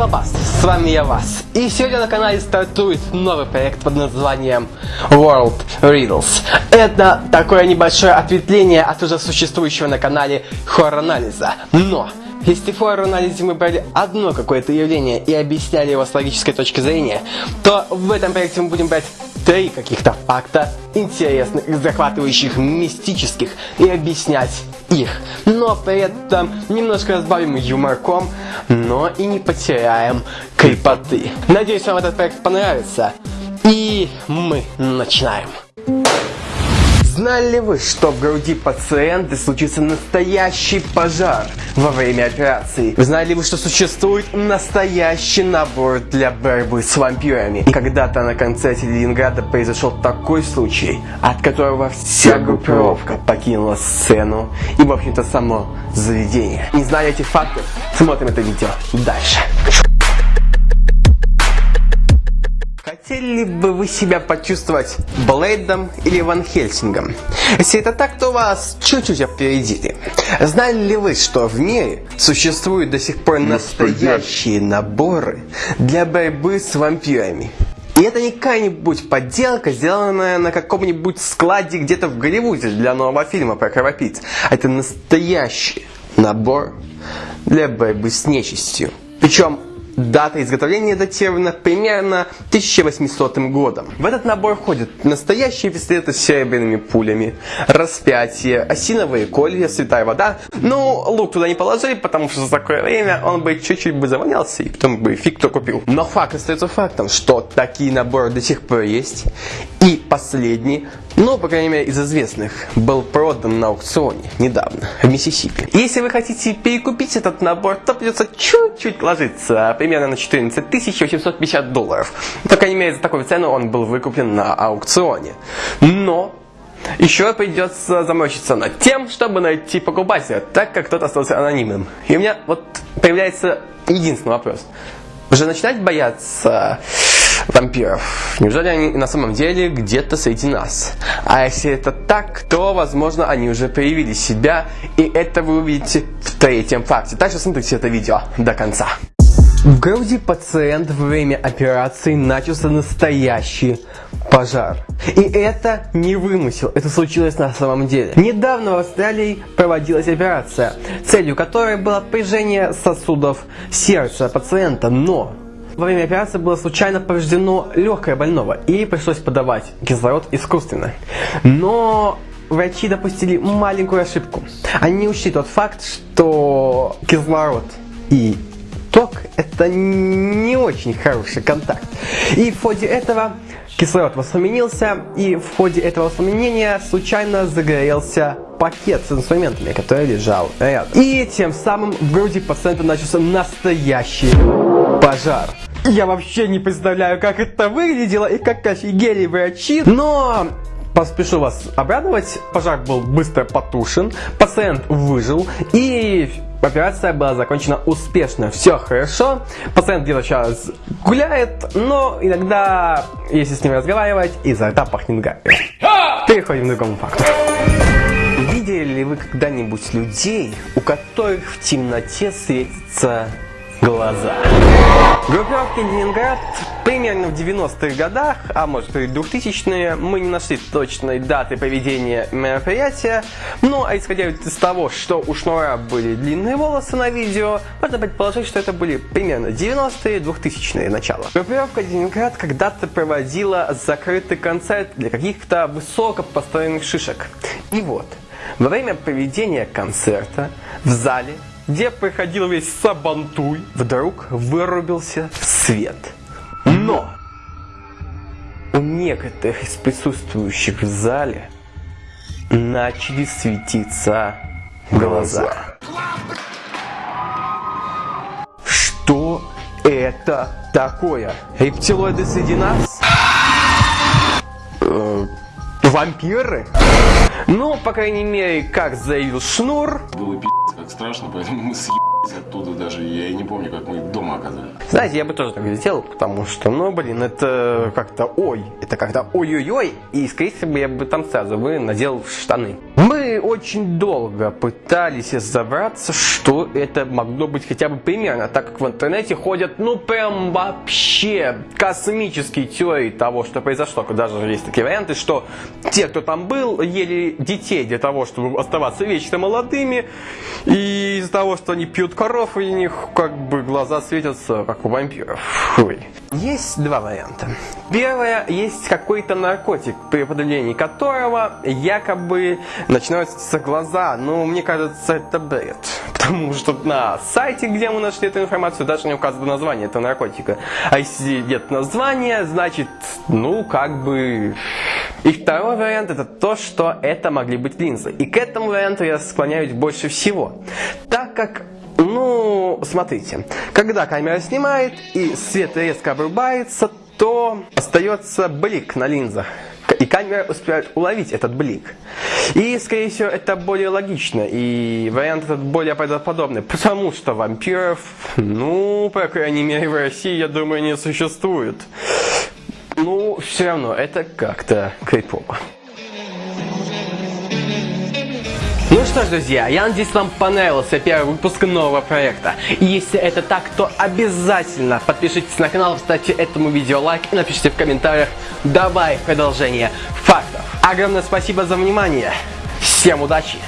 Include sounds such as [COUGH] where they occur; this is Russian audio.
Лопас, с вами я Вас. И сегодня на канале стартует новый проект под названием World Riddles. Это такое небольшое ответвление от уже существующего на канале хоррор-анализа. Но если в хоррор-анализе мы брали одно какое-то явление и объясняли его с логической точки зрения, то в этом проекте мы будем брать три каких-то факта интересных, захватывающих, мистических и объяснять их. Но при этом немножко разбавим юморком, но и не потеряем крепоты. Надеюсь, вам этот проект понравится. И мы начинаем. Знали ли вы, что в груди пациента случится настоящий пожар во время операции? Знали ли вы, что существует настоящий набор для борьбы с вампирами? И когда-то на концерте Ленинграда произошел такой случай, от которого вся группировка покинула сцену и, в общем-то, само заведение. Не зная этих фактов, смотрим это видео дальше. Хотели бы вы себя почувствовать Блейдом или Ван Хельсингом? Если это так, то вас чуть-чуть опередили. Знали ли вы, что в мире существуют до сих пор настоящие наборы для борьбы с вампирами? И это не какая-нибудь подделка, сделанная на каком-нибудь складе где-то в Голливуде для нового фильма про кровопийц. А это настоящий набор для борьбы с нечистью. Причем Дата изготовления датирована примерно 1800 годом. В этот набор входят настоящие пистолеты с серебряными пулями, распятие, осиновые колья, святая вода. Ну, лук туда не положили, потому что за такое время он бы чуть-чуть бы завонялся, и потом бы фиг кто купил. Но факт остается фактом, что такие наборы до сих пор есть. И последний ну, по крайней мере, из известных, был продан на аукционе недавно в Миссисипи. Если вы хотите перекупить этот набор, то придется чуть-чуть ложиться, примерно на 14 850 долларов. По крайней мере, за такую цену он был выкуплен на аукционе. Но еще придется заморочиться над тем, чтобы найти покупателя, так как тот остался анонимным. И у меня вот появляется единственный вопрос. Уже начинать бояться вампиров. Неужели они на самом деле где-то среди нас? А если это так, то, возможно, они уже проявили себя, и это вы увидите в третьем факте. Так что смотрите это видео до конца. В груди пациента во время операции начался настоящий пожар. И это не вымысел, это случилось на самом деле. Недавно в Австралии проводилась операция, целью которой было прижение сосудов сердца пациента, но во время операции было случайно повреждено легкое больного и пришлось подавать кислород искусственно. Но врачи допустили маленькую ошибку. Они учли тот факт, что кислород и ток это не очень хороший контакт. И в ходе этого кислород воспламенился, и в ходе этого воспламенения случайно загорелся пакет с инструментами, который лежал рядом. И тем самым в груди пациента начался настоящий пожар. Я вообще не представляю, как это выглядело и как офигели врачи, но поспешу вас обрадовать, пожар был быстро потушен, пациент выжил и операция была закончена успешно. Все хорошо, пациент где-то сейчас гуляет, но иногда, если с ним разговаривать, изо рта пахнет гарью. Переходим к другому факту. Видели ли вы когда-нибудь людей, у которых в темноте светится глаза. Группировки Ленинград примерно в 90-х годах, а может и 2000-е, мы не нашли точной даты проведения мероприятия, но исходя из того, что у Шнура были длинные волосы на видео, можно предположить, что это были примерно 90-е, 2000-е начало. Группировка Ленинград когда-то проводила закрытый концерт для каких-то высоко построенных шишек. И вот, во время проведения концерта в зале где проходил весь Сабантуй, вдруг вырубился свет. Но у некоторых из присутствующих в зале начали светиться глаза. Что это такое? Рептилоиды среди нас? Э, вампиры? Ну, по крайней мере, как заявил Шнур. Было пи***ц страшно, поэтому мы съебались оттуда даже. Я и не помню, как мы дома оказались. Знаете, я бы тоже так сделал, потому что, ну, блин, это как-то ой. Это как-то ой-ой-ой. И, скорее всего, я бы там сразу бы надел штаны. Мы очень долго пытались разобраться, что это могло быть хотя бы примерно, так как в интернете ходят, ну прям вообще космические теории того, что произошло. Даже есть такие варианты, что те, кто там был, ели детей для того, чтобы оставаться вечно молодыми, и из-за того, что они пьют коров, у них как бы глаза светятся, как у вампиров. Ой. Есть два варианта. Первое, есть какой-то наркотик, при употреблении которого якобы начинают светиться глаза. Но мне кажется, это бред. [LAUGHS] Потому что на сайте, где мы нашли эту информацию, даже не указано название этого наркотика. А если нет названия, значит, ну, как бы... И второй вариант это то, что это могли быть линзы. И к этому варианту я склоняюсь больше всего. Так как ну, смотрите, когда камера снимает и свет резко обрубается, то остается блик на линзах. И камера успевает уловить этот блик. И, скорее всего, это более логично. И вариант этот более правдоподобный. Потому что вампиров, ну, по крайней мере, в России, я думаю, не существует. Ну, все равно, это как-то крипово. Что ж, друзья, я надеюсь, вам понравился первый выпуск нового проекта. И если это так, то обязательно подпишитесь на канал, ставьте этому видео лайк и напишите в комментариях «Давай продолжение фактов». Огромное спасибо за внимание. Всем удачи!